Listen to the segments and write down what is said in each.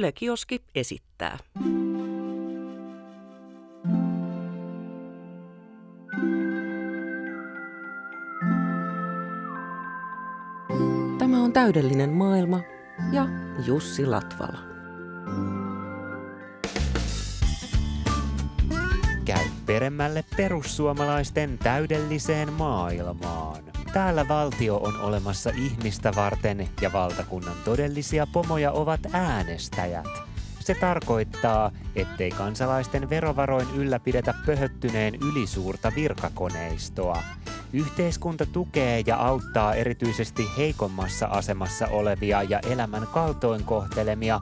Yle Kioski esittää. Tämä on täydellinen maailma ja Jussi Latvala. Käy peremmälle perussuomalaisten täydelliseen maailmaan. Täällä valtio on olemassa ihmistä varten ja valtakunnan todellisia pomoja ovat äänestäjät. Se tarkoittaa, ettei kansalaisten verovaroin ylläpidetä pöhöttyneen ylisuurta virkakoneistoa. Yhteiskunta tukee ja auttaa erityisesti heikommassa asemassa olevia ja elämän kaltoinkohtelemia,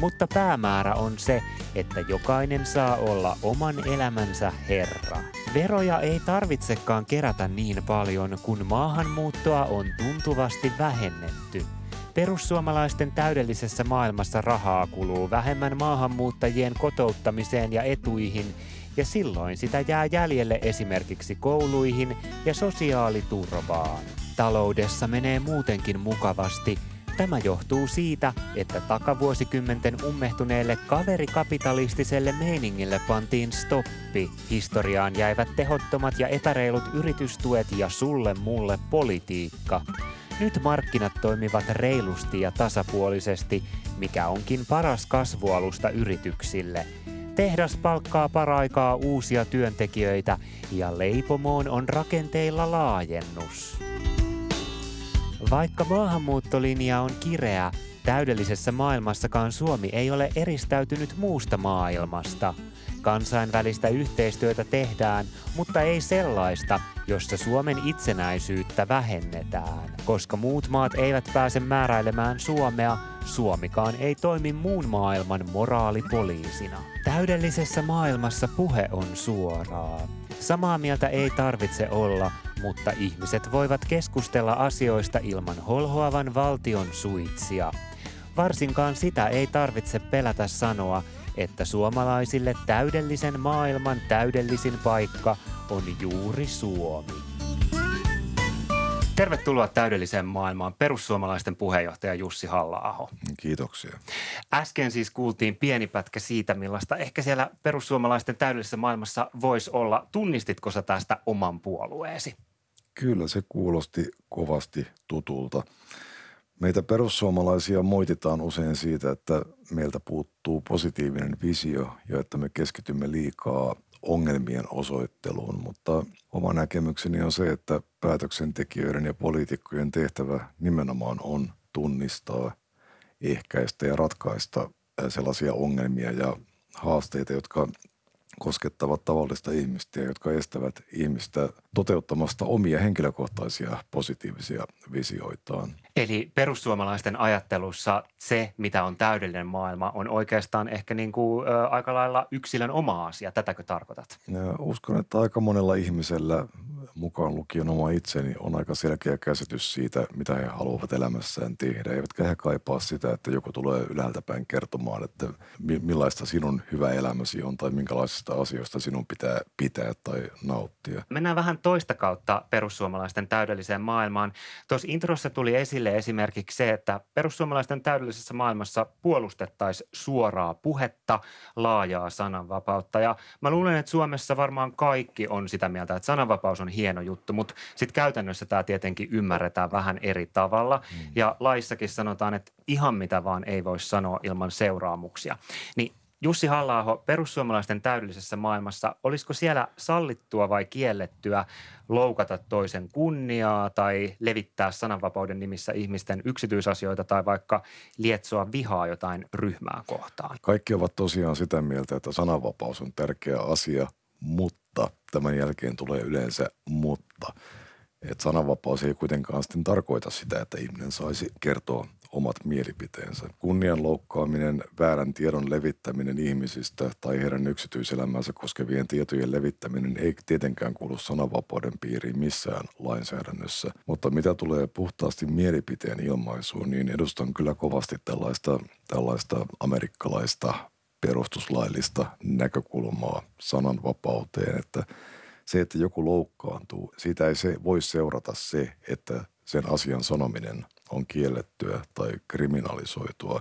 mutta päämäärä on se, että jokainen saa olla oman elämänsä herra. Veroja ei tarvitsekaan kerätä niin paljon, kun maahanmuuttoa on tuntuvasti vähennetty. Perussuomalaisten täydellisessä maailmassa rahaa kuluu vähemmän maahanmuuttajien kotouttamiseen ja etuihin, ja silloin sitä jää jäljelle esimerkiksi kouluihin ja sosiaaliturvaan. Taloudessa menee muutenkin mukavasti – Tämä johtuu siitä, että takavuosikymmenten ummehtuneelle kaverikapitalistiselle meiningille pantiin stoppi. Historiaan jäivät tehottomat ja epäreilut yritystuet ja sulle mulle politiikka. Nyt markkinat toimivat reilusti ja tasapuolisesti, mikä onkin paras kasvualusta yrityksille. Tehdas palkkaa paraikaa uusia työntekijöitä ja leipomoon on rakenteilla laajennus. Vaikka maahanmuuttolinja on kireä, täydellisessä maailmassakaan Suomi ei ole eristäytynyt muusta maailmasta. Kansainvälistä yhteistyötä tehdään, mutta ei sellaista, jossa Suomen itsenäisyyttä vähennetään. Koska muut maat eivät pääse määräilemään Suomea, Suomikaan ei toimi muun maailman moraalipoliisina. Täydellisessä maailmassa puhe on suoraa. Samaa mieltä ei tarvitse olla, mutta ihmiset voivat keskustella asioista ilman holhoavan valtion suitsia. Varsinkaan sitä ei tarvitse pelätä sanoa, että suomalaisille täydellisen maailman täydellisin paikka on juuri Suomi. Tervetuloa täydelliseen maailmaan perussuomalaisten puheenjohtaja Jussi halla Kiitoksia. Äsken siis kuultiin pieni pätkä siitä, millaista ehkä siellä perussuomalaisten täydellisessä maailmassa voisi olla. Tunnistitko sä tästä oman puolueesi? Kyllä se kuulosti kovasti tutulta. Meitä perussuomalaisia moititaan usein siitä, että meiltä puuttuu positiivinen visio ja että me keskitymme liikaa ongelmien osoitteluun, mutta oma näkemykseni on se, että päätöksentekijöiden ja poliitikkojen tehtävä nimenomaan on tunnistaa, ehkäistä ja ratkaista sellaisia ongelmia ja haasteita, jotka koskettavat tavallista ihmistä ja jotka estävät ihmistä toteuttamasta omia henkilökohtaisia positiivisia visioitaan. Eli perussuomalaisten ajattelussa se, mitä on täydellinen maailma, on oikeastaan ehkä niin kuin, ä, aika lailla yksilön oma asia. Tätäkö tarkoitat? Ja uskon, että aika monella ihmisellä mukaan lukien oma itseni, on aika selkeä käsitys siitä, mitä he haluavat elämässään tehdä. Eivätkä he kaipaa sitä, että joku tulee ylhäältä päin kertomaan, että millaista sinun hyvä elämäsi on tai minkälaisista asioista sinun pitää pitää tai nauttia. Mennään vähän toista kautta perussuomalaisten täydelliseen maailmaan. Tuossa introssa tuli esille esimerkiksi se, että perussuomalaisten täydellisessä maailmassa puolustettaisiin suoraa puhetta, laajaa sananvapautta. Ja mä luulen, että Suomessa varmaan kaikki on sitä mieltä, että sananvapaus on hieno juttu, mutta sitten käytännössä tämä tietenkin ymmärretään vähän eri tavalla. Mm. Ja laissakin sanotaan, että ihan mitä vaan ei voi sanoa ilman seuraamuksia. Niin Jussi halla perussuomalaisten täydellisessä maailmassa, olisiko siellä sallittua vai kiellettyä loukata toisen kunniaa tai levittää sananvapauden nimissä ihmisten yksityisasioita tai vaikka lietsoa vihaa jotain ryhmää kohtaan? Kaikki ovat tosiaan sitä mieltä, että sananvapaus on tärkeä asia, mutta tämän jälkeen tulee yleensä mutta. Että sananvapaus ei kuitenkaan sitten tarkoita sitä, että ihminen saisi kertoa omat mielipiteensä. Kunnian loukkaaminen, väärän tiedon levittäminen ihmisistä tai heidän yksityiselämänsä koskevien tietojen levittäminen ei tietenkään kuulu sananvapauden piiriin missään lainsäädännössä. Mutta mitä tulee puhtaasti mielipiteen ilmaisuun, niin edustan kyllä kovasti tällaista, tällaista amerikkalaista perustuslaillista näkökulmaa sananvapauteen, että se, että joku loukkaantuu, siitä ei se voi seurata se, että sen asian sanominen on kiellettyä tai kriminalisoitua,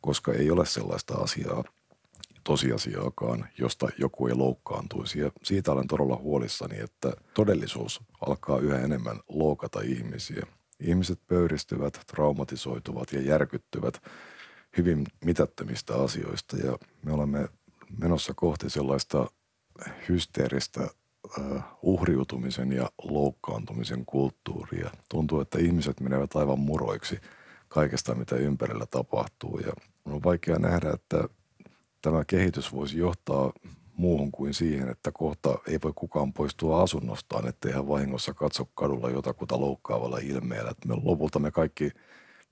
koska ei ole sellaista asiaa, tosiasiaakaan, josta joku ei loukkaantuisi. Ja siitä olen todella huolissani, että todellisuus alkaa yhä enemmän loukata ihmisiä. Ihmiset pöyristyvät, traumatisoituvat ja järkyttyvät hyvin mitättömistä asioista ja me olemme menossa kohti sellaista hysteeristä uhriutumisen ja loukkaantumisen kulttuuria. Tuntuu, että ihmiset menevät aivan muroiksi kaikesta, mitä ympärillä tapahtuu ja on vaikea nähdä, että tämä kehitys voisi johtaa muuhun kuin siihen, että kohta ei voi kukaan poistua asunnostaan, ettei hän vahingossa katso kadulla jotakuta loukkaavalla ilmeellä. Me lopulta me kaikki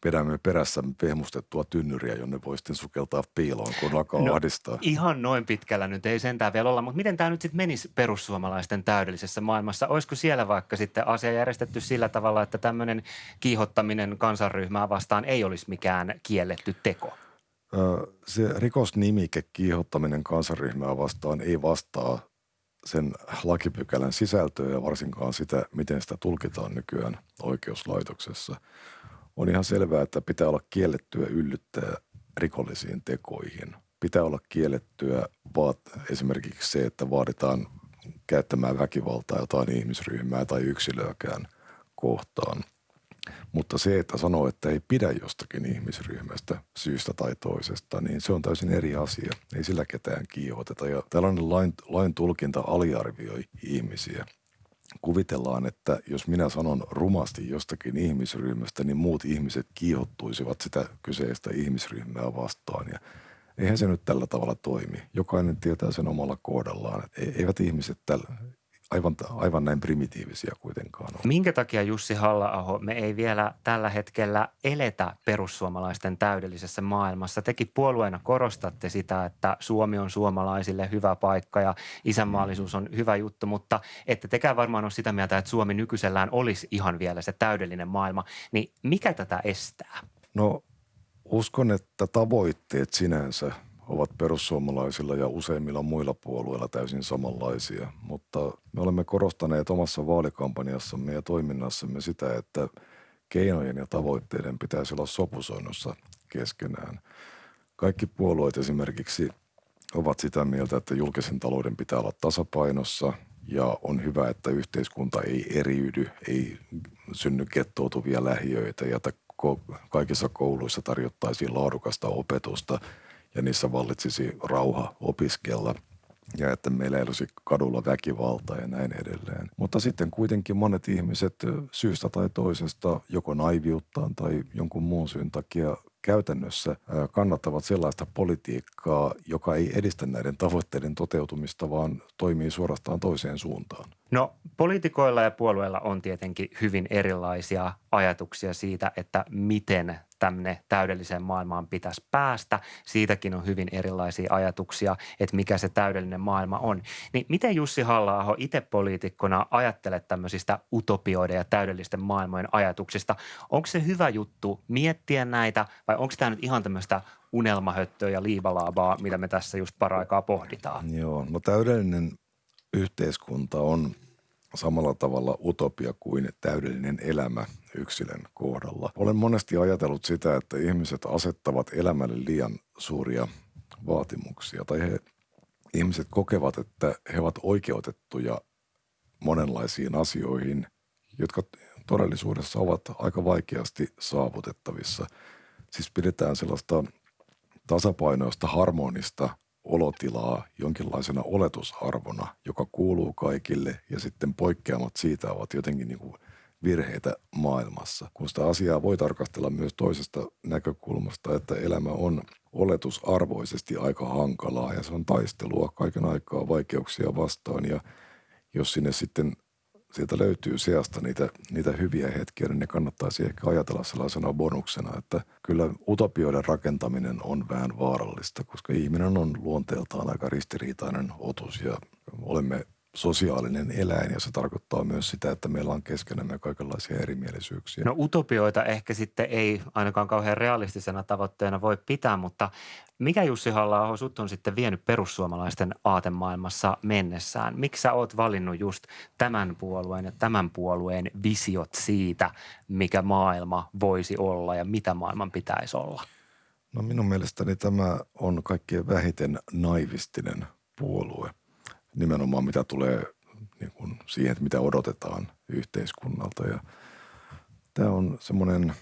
pidämme perässä pehmustettua tynnyriä, jonne voi sitten sukeltaa piiloon, kun alkaa no, ahdistaa. Ihan noin pitkällä nyt ei sentään vielä olla, mutta miten tämä nyt sitten menisi perussuomalaisten täydellisessä maailmassa? Olisiko siellä vaikka sitten asia järjestetty sillä tavalla, että tämmöinen kiihottaminen kansanryhmää vastaan ei olisi mikään kielletty teko? Se rikosnimike kiihottaminen kansanryhmää vastaan ei vastaa sen lakipykälän sisältöä ja varsinkaan sitä, miten sitä tulkitaan nykyään oikeuslaitoksessa. On ihan selvää, että pitää olla kiellettyä yllyttää rikollisiin tekoihin. Pitää olla kiellettyä vaat, esimerkiksi se, että vaaditaan käyttämään väkivaltaa jotain ihmisryhmää tai yksilöäkään kohtaan – mutta se, että sanoo, että ei pidä jostakin ihmisryhmästä syystä tai toisesta, niin se on täysin eri asia. Ei sillä ketään kiihoteta. Ja tällainen lain, lain tulkinta aliarvioi ihmisiä. Kuvitellaan, että jos minä sanon rumasti jostakin ihmisryhmästä, niin muut ihmiset kiihottuisivat sitä kyseistä ihmisryhmää vastaan. Ja eihän se nyt tällä tavalla toimi. Jokainen tietää sen omalla kohdallaan. Eivät ihmiset tällä, aivan, aivan näin primitiivisiä kuitenkaan ole. Minkä takia Jussi halla me ei vielä tällä hetkellä eletä perussuomalaisten täydellisessä maailmassa? Tekin puolueena korostatte sitä, että Suomi on suomalaisille hyvä paikka ja isänmaallisuus on hyvä juttu, mutta ette tekään varmaan ole sitä mieltä, että Suomi nykyisellään olisi ihan vielä se täydellinen maailma. Niin mikä tätä estää? No uskon, että tavoitteet sinänsä – ovat perussuomalaisilla ja useimmilla muilla puolueilla täysin samanlaisia, mutta me olemme korostaneet omassa vaalikampanjassamme ja toiminnassamme sitä, että keinojen ja tavoitteiden pitäisi olla sopusoinnussa keskenään. Kaikki puolueet esimerkiksi ovat sitä mieltä, että julkisen talouden pitää olla tasapainossa ja on hyvä, että yhteiskunta ei eriydy, ei synny kettoutuvia lähiöitä ja että kaikissa kouluissa tarjottaisiin laadukasta opetusta – ja niissä vallitsisi rauha opiskella ja että meillä ei olisi kadulla väkivaltaa ja näin edelleen. Mutta sitten kuitenkin monet ihmiset syystä tai toisesta, joko naiviuttaan tai jonkun muun syyn takia käytännössä kannattavat sellaista politiikkaa, joka ei edistä näiden tavoitteiden toteutumista, vaan toimii suorastaan toiseen suuntaan. No poliitikoilla ja puolueilla on tietenkin hyvin erilaisia ajatuksia siitä, että miten tänne täydelliseen maailmaan pitäisi päästä. Siitäkin on hyvin erilaisia ajatuksia, että mikä se täydellinen maailma on. Niin miten Jussi halla itse poliitikkona ajattelet tämmöisistä utopioiden ja täydellisten maailmojen ajatuksista? Onko se hyvä juttu miettiä näitä vai onko tämä nyt ihan tämmöistä unelmahöttöä ja liivalaabaa, mitä me tässä just paraikaa pohditaan? Joo, no täydellinen yhteiskunta on samalla tavalla utopia kuin täydellinen elämä yksilön kohdalla. Olen monesti ajatellut sitä, että ihmiset asettavat elämälle liian suuria vaatimuksia tai he, ihmiset kokevat, että he ovat oikeutettuja monenlaisiin asioihin, jotka todellisuudessa ovat aika vaikeasti saavutettavissa. Siis pidetään sellaista tasapainoista, harmonista olotilaa jonkinlaisena oletusarvona, joka kuuluu kaikille ja sitten poikkeamat siitä ovat jotenkin niin kuin virheitä maailmassa. Kun sitä asiaa voi tarkastella myös toisesta näkökulmasta, että elämä on oletusarvoisesti aika hankalaa ja se on taistelua kaiken aikaa vaikeuksia vastaan ja jos sinne sitten sieltä löytyy seasta niitä, niitä hyviä hetkiä, niin ne kannattaisi ehkä ajatella sellaisena bonuksena, että kyllä utopioiden rakentaminen on vähän vaarallista, koska ihminen on luonteeltaan aika ristiriitainen otus ja olemme sosiaalinen eläin ja se tarkoittaa myös sitä, että meillä on keskenämme kaikenlaisia erimielisyyksiä. No utopioita ehkä sitten ei ainakaan kauhean realistisena tavoitteena voi pitää, mutta mikä Jussi halla sut on sitten vienyt perussuomalaisten aatemaailmassa mennessään? Miksi sä oot valinnut just tämän puolueen ja tämän puolueen visiot siitä, mikä maailma voisi olla ja mitä maailman pitäisi olla? No minun mielestäni tämä on kaikkien vähiten naivistinen puolue. Nimenomaan mitä tulee niin kuin siihen, että mitä odotetaan yhteiskunnalta. Ja tämä on semmoinen,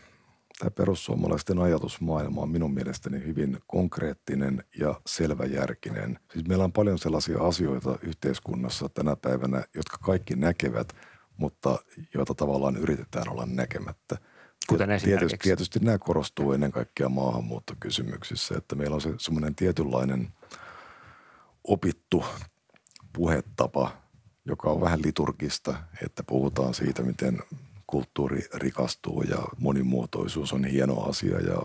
tämä perussuomalaisten ajatusmaailma on minun mielestäni hyvin konkreettinen ja selväjärkinen. Siis meillä on paljon sellaisia asioita yhteiskunnassa tänä päivänä, jotka kaikki näkevät, mutta joita tavallaan yritetään olla näkemättä – Kuten tietysti, tietysti nämä korostuu ennen kaikkea maahanmuuttokysymyksissä, että meillä on se semmoinen tietynlainen opittu puhetapa, joka on vähän liturgista, että puhutaan siitä, miten kulttuuri rikastuu ja monimuotoisuus on hieno asia ja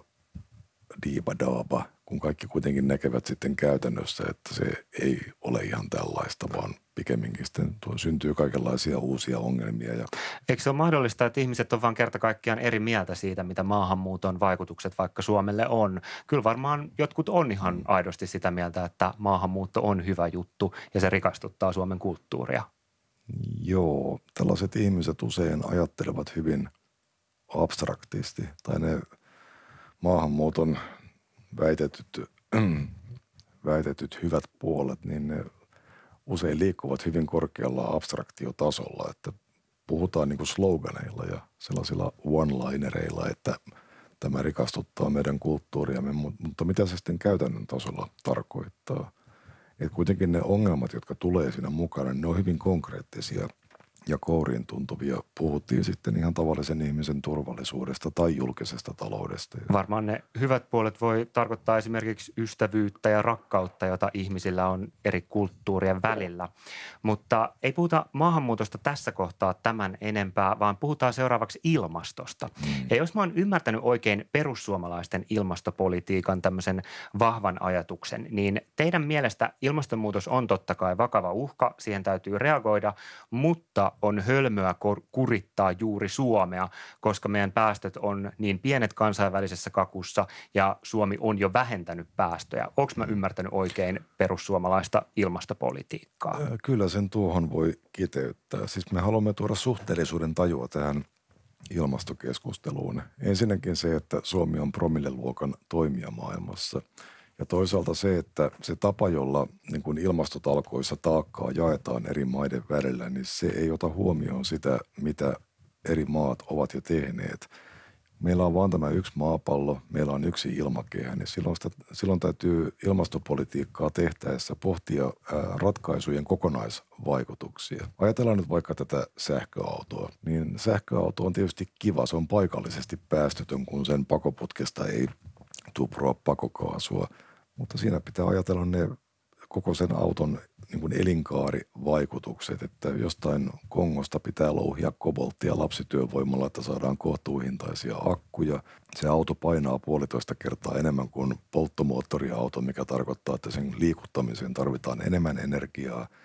diiba daaba, kun kaikki kuitenkin näkevät sitten käytännössä, että se ei ole ihan tällaista, vaan pikemminkin sitten tuo syntyy kaikenlaisia uusia ongelmia. Ja... Eikö se ole mahdollista, että ihmiset on vain kerta kaikkiaan eri mieltä siitä, mitä maahanmuuton vaikutukset vaikka Suomelle on? Kyllä varmaan jotkut on ihan aidosti sitä mieltä, että maahanmuutto on hyvä juttu ja se rikastuttaa Suomen kulttuuria. Joo, tällaiset ihmiset usein ajattelevat hyvin abstraktisti tai ne maahanmuuton väitetyt, väitetyt hyvät puolet, niin ne usein liikkuvat hyvin korkealla abstraktiotasolla, että puhutaan niin kuin sloganeilla ja sellaisilla one-linereilla, että tämä rikastuttaa meidän kulttuuriamme, mutta mitä se sitten käytännön tasolla tarkoittaa? Että kuitenkin ne ongelmat, jotka tulee siinä mukana, ne on hyvin konkreettisia – ja kouriin tuntuvia. Puhuttiin sitten ihan tavallisen ihmisen turvallisuudesta tai julkisesta taloudesta. Varmaan ne hyvät puolet voi tarkoittaa esimerkiksi ystävyyttä ja rakkautta, jota ihmisillä on eri kulttuurien välillä. Mutta ei puhuta maahanmuutosta tässä kohtaa tämän enempää, vaan puhutaan seuraavaksi ilmastosta. Mm. Ja jos mä oon ymmärtänyt oikein perussuomalaisten ilmastopolitiikan tämmöisen vahvan ajatuksen, niin teidän mielestä ilmastonmuutos on totta kai vakava uhka, siihen täytyy reagoida, mutta on hölmöä kurittaa juuri Suomea, koska meidän päästöt on niin pienet kansainvälisessä kakussa ja Suomi on jo vähentänyt päästöjä. Onko mä ymmärtänyt oikein perussuomalaista ilmastopolitiikkaa? Kyllä sen tuohon voi kiteyttää. Siis me haluamme tuoda suhteellisuuden tajua tähän ilmastokeskusteluun. Ensinnäkin se, että Suomi on promilleluokan toimija maailmassa – ja toisaalta se, että se tapa, jolla niin kuin ilmastotalkoissa taakkaa jaetaan eri maiden välillä, niin se ei ota huomioon sitä, mitä eri maat ovat jo tehneet. Meillä on vain tämä yksi maapallo, meillä on yksi ilmakehä, niin silloin, sitä, silloin täytyy ilmastopolitiikkaa tehtäessä pohtia ratkaisujen kokonaisvaikutuksia. Ajatellaan nyt vaikka tätä sähköautoa, niin sähköauto on tietysti kiva, se on paikallisesti päästötön, kun sen pakoputkesta ei tuproa pakokaasua, mutta siinä pitää ajatella ne koko sen auton niin kuin elinkaarivaikutukset, että jostain Kongosta pitää louhia kobolttia lapsityövoimalla, että saadaan kohtuuhintaisia akkuja. Se auto painaa puolitoista kertaa enemmän kuin polttomoottoriauto, mikä tarkoittaa, että sen liikuttamiseen tarvitaan enemmän energiaa –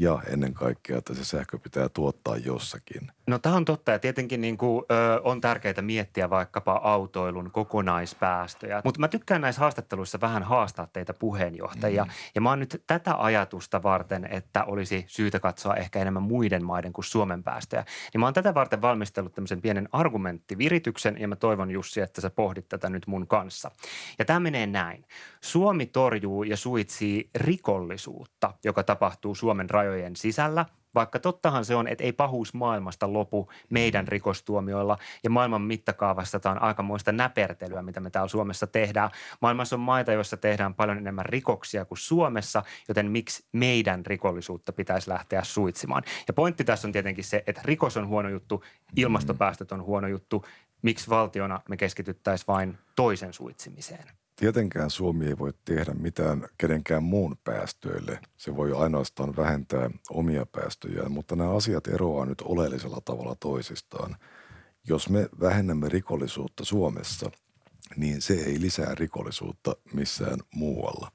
ja ennen kaikkea, että se sähkö pitää tuottaa jossakin. No tämä on totta ja tietenkin niin kuin, ö, on tärkeää miettiä vaikkapa autoilun kokonaispäästöjä. Mutta mä tykkään näissä haastatteluissa vähän haastaa teitä puheenjohtajia. Mm. Ja mä oon nyt tätä ajatusta varten, että olisi syytä katsoa ehkä enemmän muiden maiden kuin Suomen päästöjä. Niin mä oon tätä varten valmistellut tämmöisen pienen argumenttivirityksen ja mä toivon Jussi, että sä pohdit tätä nyt mun kanssa. Ja tämä menee näin. Suomi torjuu ja suitsii rikollisuutta, joka tapahtuu Suomen rajoilla rajojen sisällä, vaikka tottahan se on, että ei pahuus maailmasta lopu meidän rikostuomioilla ja maailman mittakaavassa tämä on aikamoista näpertelyä, mitä me täällä Suomessa tehdään. Maailmassa on maita, joissa tehdään paljon enemmän rikoksia kuin Suomessa, joten miksi meidän rikollisuutta pitäisi lähteä suitsimaan? Ja pointti tässä on tietenkin se, että rikos on huono juttu, ilmastopäästöt on huono juttu. Miksi valtiona me keskityttäisiin vain toisen suitsimiseen? Tietenkään Suomi ei voi tehdä mitään kenenkään muun päästöille. Se voi ainoastaan vähentää omia päästöjään, mutta nämä asiat eroavat nyt oleellisella tavalla toisistaan. Jos me vähennämme rikollisuutta Suomessa, niin se ei lisää rikollisuutta missään muualla.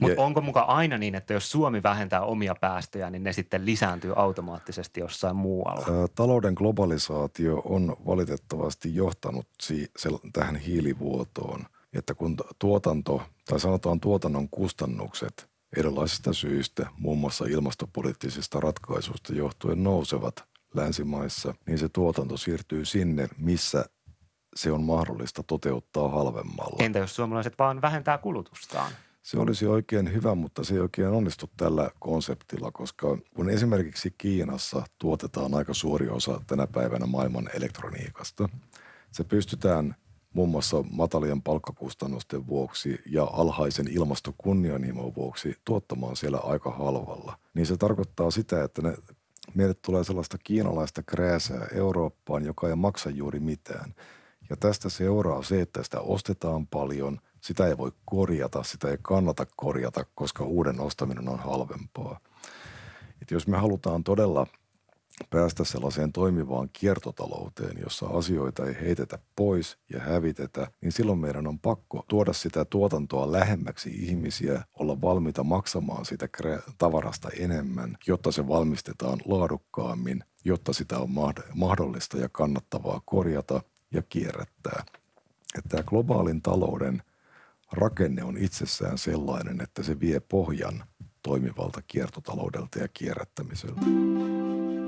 Mutta onko mukaan aina niin, että jos Suomi vähentää omia päästöjä, niin ne sitten lisääntyy automaattisesti jossain muualla? Talouden globalisaatio on valitettavasti johtanut tähän hiilivuotoon – että kun tuotanto, tai sanotaan tuotannon kustannukset erilaisista syistä, muun muassa ilmastopoliittisista ratkaisuista johtuen nousevat länsimaissa, niin se tuotanto siirtyy sinne, missä se on mahdollista toteuttaa halvemmalla. Entä jos suomalaiset vaan vähentää kulutustaan? Se olisi oikein hyvä, mutta se ei oikein onnistu tällä konseptilla, koska kun esimerkiksi Kiinassa tuotetaan aika suuri osa tänä päivänä maailman elektroniikasta, se pystytään muun muassa matalien palkkakustannusten vuoksi ja alhaisen ilmastokunnianhimon vuoksi tuottamaan siellä aika halvalla. Niin se tarkoittaa sitä, että ne, meille tulee sellaista kiinalaista krääsää Eurooppaan, joka ei maksa juuri mitään. Ja tästä seuraa se, että sitä ostetaan paljon, sitä ei voi korjata, sitä ei kannata korjata, koska uuden ostaminen on halvempaa. Et jos me halutaan todella päästä sellaiseen toimivaan kiertotalouteen, jossa asioita ei heitetä pois ja hävitetä, niin silloin meidän on pakko tuoda sitä tuotantoa lähemmäksi ihmisiä, olla valmiita maksamaan sitä tavarasta enemmän, jotta se valmistetaan laadukkaammin, jotta sitä on mahdollista ja kannattavaa korjata ja kierrättää. Että tämä globaalin talouden rakenne on itsessään sellainen, että se vie pohjan toimivalta kiertotaloudelta ja kierrättämiseltä.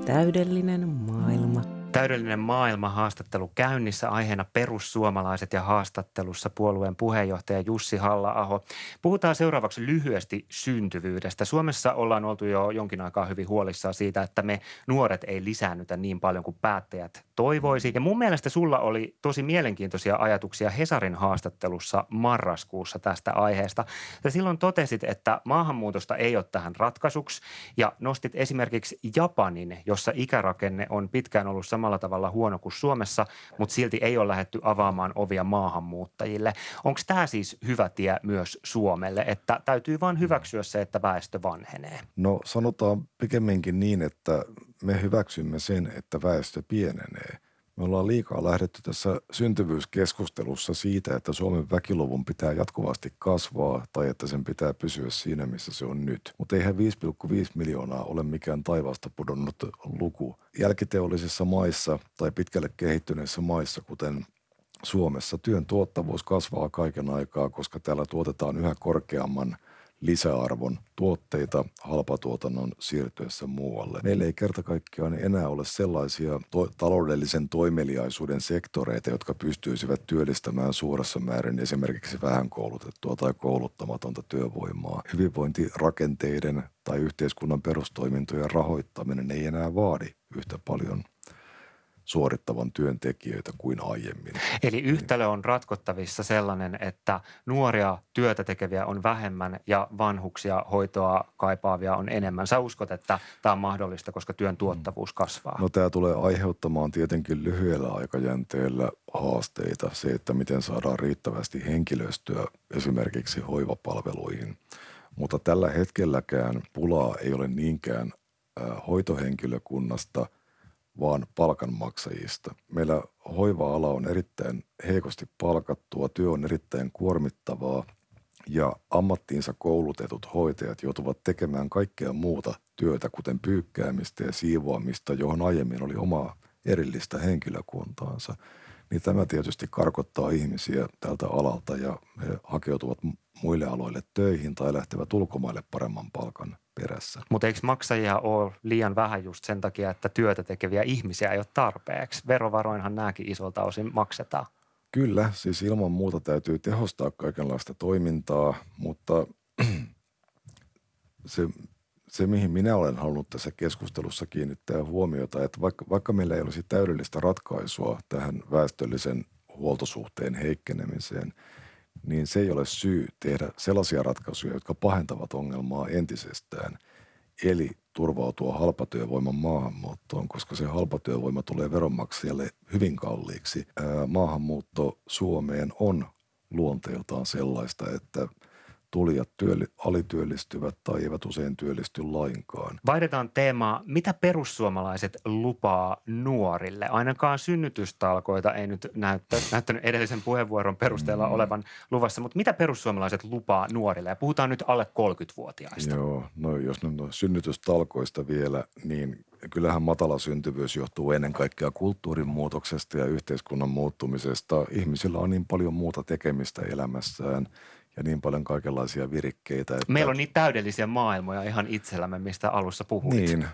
Täydellinen maailma. Täydellinen maailma haastattelu käynnissä aiheena perussuomalaiset ja haastattelussa puolueen puheenjohtaja Jussi Halla-aho. Puhutaan seuraavaksi lyhyesti syntyvyydestä. Suomessa ollaan oltu jo jonkin aikaa hyvin huolissaan siitä, että me nuoret ei lisäännytä niin paljon kuin päättäjät toivoisi. Ja mun mielestä sulla oli tosi mielenkiintoisia ajatuksia Hesarin haastattelussa marraskuussa tästä aiheesta. Ja silloin totesit, että maahanmuutosta ei ole tähän ratkaisuksi ja nostit esimerkiksi Japanin, jossa ikärakenne on pitkään ollut samalla tavalla huono kuin Suomessa, mutta silti ei ole lähetty avaamaan ovia maahanmuuttajille. Onko tämä siis hyvä tie myös Suomelle, että täytyy vain hyväksyä se, että väestö vanhenee? No sanotaan pikemminkin niin, että me hyväksymme sen, että väestö pienenee. Me ollaan liikaa lähdetty tässä syntyvyyskeskustelussa siitä, että Suomen väkiluvun pitää jatkuvasti kasvaa tai että sen pitää pysyä siinä, missä se on nyt. Mutta eihän 5,5 miljoonaa ole mikään taivaasta pudonnut luku. Jälkiteollisissa maissa tai pitkälle kehittyneissä maissa, kuten Suomessa, työn tuottavuus kasvaa kaiken aikaa, koska täällä tuotetaan yhä korkeamman – lisäarvon tuotteita halpatuotannon siirtyessä muualle. Meillä ei kerta kaikkiaan enää ole sellaisia to- taloudellisen toimeliaisuuden sektoreita, jotka pystyisivät työllistämään suuressa määrin esimerkiksi vähän koulutettua tai kouluttamatonta työvoimaa. Hyvinvointirakenteiden tai yhteiskunnan perustoimintojen rahoittaminen ei enää vaadi yhtä paljon suorittavan työntekijöitä kuin aiemmin. Eli yhtälö on ratkottavissa sellainen, että nuoria työtä tekeviä on vähemmän ja vanhuksia hoitoa kaipaavia on enemmän. Sä uskot, että tämä on mahdollista, koska työn tuottavuus kasvaa? No tämä tulee aiheuttamaan tietenkin lyhyellä aikajänteellä haasteita. Se, että miten saadaan riittävästi henkilöstöä esimerkiksi hoivapalveluihin. Mutta tällä hetkelläkään pulaa ei ole niinkään hoitohenkilökunnasta – vaan palkanmaksajista. Meillä hoiva-ala on erittäin heikosti palkattua, työ on erittäin kuormittavaa ja ammattiinsa koulutetut hoitajat joutuvat tekemään kaikkea muuta työtä, kuten pyykkäämistä ja siivoamista, johon aiemmin oli oma erillistä henkilökuntaansa. Niin tämä tietysti karkottaa ihmisiä tältä alalta ja he hakeutuvat muille aloille töihin tai lähtevät ulkomaille paremman palkan perässä. Mutta eikö maksajia ole liian vähän just sen takia, että työtä tekeviä ihmisiä ei ole tarpeeksi? Verovaroinhan nämäkin isolta osin maksetaan. Kyllä, siis ilman muuta täytyy tehostaa kaikenlaista toimintaa, mutta se, se, mihin minä olen halunnut tässä keskustelussa kiinnittää huomiota, että vaikka, vaikka meillä ei olisi täydellistä ratkaisua tähän väestöllisen huoltosuhteen heikkenemiseen – niin se ei ole syy tehdä sellaisia ratkaisuja, jotka pahentavat ongelmaa entisestään. Eli turvautua halpatyövoiman maahanmuuttoon, koska se halpatyövoima tulee veronmaksajalle hyvin kalliiksi. Maahanmuutto Suomeen on luonteeltaan sellaista, että – tulijat työli, alityöllistyvät tai eivät usein työllisty lainkaan. Vaihdetaan teemaa. Mitä perussuomalaiset lupaa nuorille? Ainakaan synnytystalkoita ei nyt näyttä, näyttänyt edellisen puheenvuoron perusteella mm. olevan luvassa, mutta mitä perussuomalaiset lupaa nuorille? Ja puhutaan nyt alle 30-vuotiaista. Joo, no jos nyt on synnytystalkoista vielä, niin kyllähän matala syntyvyys johtuu ennen kaikkea kulttuurin muutoksesta ja yhteiskunnan muuttumisesta. Ihmisillä on niin paljon muuta tekemistä elämässään – ja niin paljon kaikenlaisia virikkeitä. Että... Meillä on niin täydellisiä maailmoja ihan itsellämme, mistä alussa puhuit. Niin.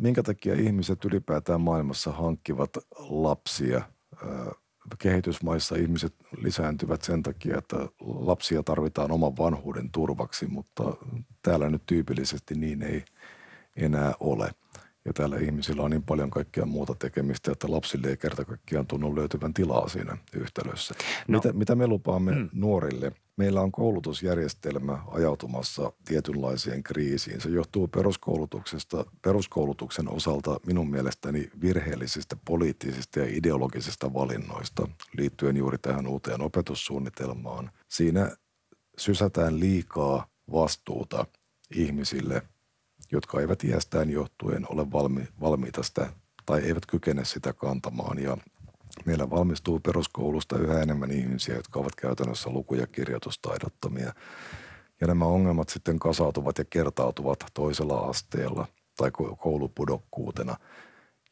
Minkä takia ihmiset ylipäätään maailmassa hankkivat lapsia? kehitysmaissa ihmiset lisääntyvät sen takia, että lapsia tarvitaan oman vanhuuden turvaksi, mutta täällä nyt tyypillisesti niin ei enää ole. Ja täällä ihmisillä on niin paljon kaikkea muuta tekemistä, että lapsille ei kerta kaikkiaan tunnu löytyvän tilaa siinä yhtälössä. No. Mitä, mitä me lupaamme mm. nuorille? Meillä on koulutusjärjestelmä ajautumassa tietynlaiseen kriisiin. Se johtuu peruskoulutuksesta, peruskoulutuksen osalta minun mielestäni virheellisistä poliittisista ja ideologisista valinnoista liittyen juuri tähän uuteen opetussuunnitelmaan. Siinä sysätään liikaa vastuuta ihmisille – jotka eivät iästään johtuen ole valmi, valmiita sitä tai eivät kykene sitä kantamaan. Ja meillä valmistuu peruskoulusta yhä enemmän ihmisiä, jotka ovat käytännössä luku- ja kirjoitustaidottomia. Ja nämä ongelmat sitten kasautuvat ja kertautuvat toisella asteella tai koulupudokkuutena.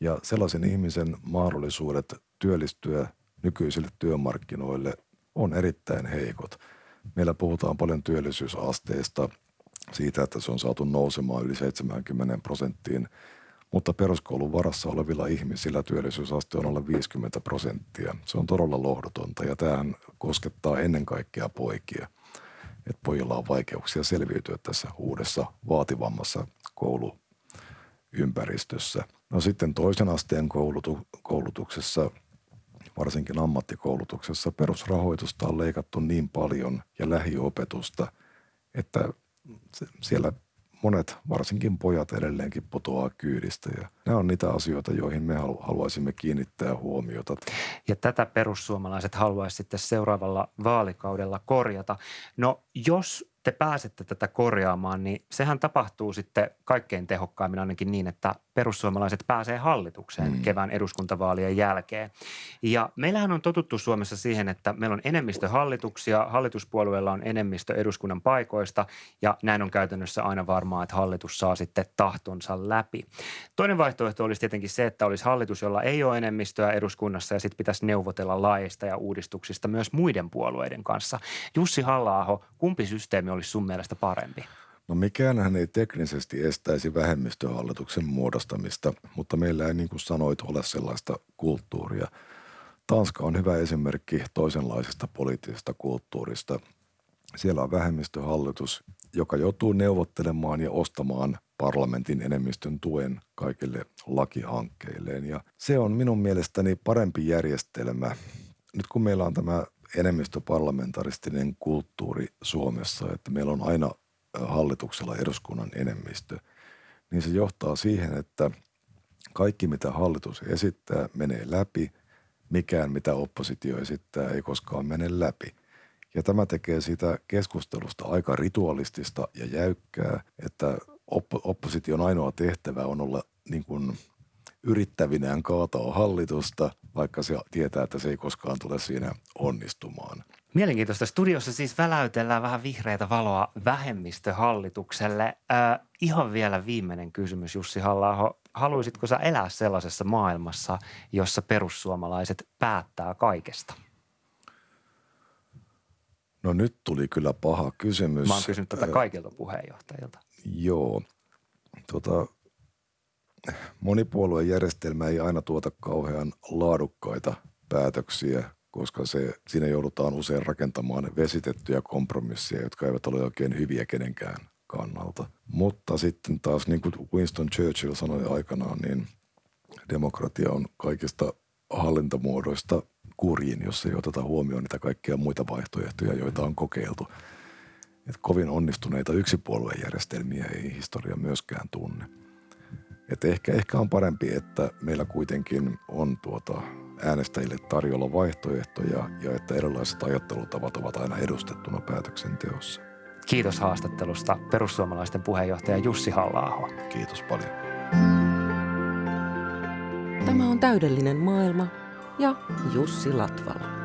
Ja sellaisen ihmisen mahdollisuudet työllistyä nykyisille työmarkkinoille on erittäin heikot. Meillä puhutaan paljon työllisyysasteesta siitä, että se on saatu nousemaan yli 70 prosenttiin, mutta peruskoulun varassa olevilla ihmisillä työllisyysaste on alle 50 prosenttia. Se on todella lohdutonta ja tämähän koskettaa ennen kaikkea poikia. Että pojilla on vaikeuksia selviytyä tässä uudessa vaativammassa kouluympäristössä. No sitten toisen asteen koulutu- koulutuksessa, varsinkin ammattikoulutuksessa, perusrahoitusta on leikattu niin paljon ja lähiopetusta, että siellä monet, varsinkin pojat edelleenkin putoaa kyydistä ja nämä on niitä asioita, joihin me haluaisimme kiinnittää huomiota. Ja tätä perussuomalaiset haluaisi sitten seuraavalla vaalikaudella korjata. No jos te pääsette tätä korjaamaan, niin sehän tapahtuu sitten kaikkein tehokkaimmin ainakin niin, että perussuomalaiset pääsee hallitukseen mm. kevään eduskuntavaalien jälkeen. Ja meillähän on totuttu Suomessa siihen, että meillä on enemmistö hallituksia, hallituspuolueilla on enemmistö eduskunnan paikoista ja näin on käytännössä aina varmaa, että hallitus saa sitten tahtonsa läpi. Toinen vaihtoehto olisi tietenkin se, että olisi hallitus, jolla ei ole enemmistöä eduskunnassa ja sitten pitäisi neuvotella laista ja uudistuksista myös muiden puolueiden kanssa. Jussi halla kumpi systeemi olisi sun mielestä parempi? No mikään ei teknisesti estäisi vähemmistöhallituksen muodostamista, mutta meillä ei niin kuin sanoit ole sellaista kulttuuria. Tanska on hyvä esimerkki toisenlaisesta poliittisesta kulttuurista. Siellä on vähemmistöhallitus, joka joutuu neuvottelemaan ja ostamaan parlamentin enemmistön tuen kaikille lakihankkeilleen. Ja se on minun mielestäni parempi järjestelmä. Nyt kun meillä on tämä enemmistöparlamentaristinen kulttuuri Suomessa, että meillä on aina hallituksella eduskunnan enemmistö, niin se johtaa siihen, että kaikki mitä hallitus esittää menee läpi, mikään mitä oppositio esittää ei koskaan mene läpi. Ja tämä tekee sitä keskustelusta aika ritualistista ja jäykkää, että oppo- opposition ainoa tehtävä on olla niin kuin yrittävinään kaataa hallitusta, vaikka se tietää, että se ei koskaan tule siinä onnistumaan. Mielenkiintoista. Studiossa siis väläytellään vähän vihreitä valoa vähemmistöhallitukselle. Äh, ihan vielä viimeinen kysymys, Jussi halla Haluaisitko sä elää sellaisessa maailmassa, jossa perussuomalaiset päättää kaikesta? No nyt tuli kyllä paha kysymys. Mä oon kysynyt tätä kaikilta puheenjohtajilta. Joo. Tota, monipuoluejärjestelmä ei aina tuota kauhean laadukkaita päätöksiä, koska se, siinä joudutaan usein rakentamaan vesitettyjä kompromisseja, jotka eivät ole oikein hyviä kenenkään kannalta. Mutta sitten taas, niin kuin Winston Churchill sanoi aikanaan, niin demokratia on kaikista hallintamuodoista kurjin, jos ei oteta huomioon niitä kaikkia muita vaihtoehtoja, joita on kokeiltu. Et kovin onnistuneita yksipuoluejärjestelmiä ei historia myöskään tunne. Et ehkä, ehkä on parempi, että meillä kuitenkin on tuota äänestäjille tarjolla vaihtoehtoja ja että erilaiset ajattelutavat ovat aina edustettuna päätöksenteossa. Kiitos haastattelusta perussuomalaisten puheenjohtaja Jussi halla Kiitos paljon. Tämä on täydellinen maailma ja Jussi Latvala.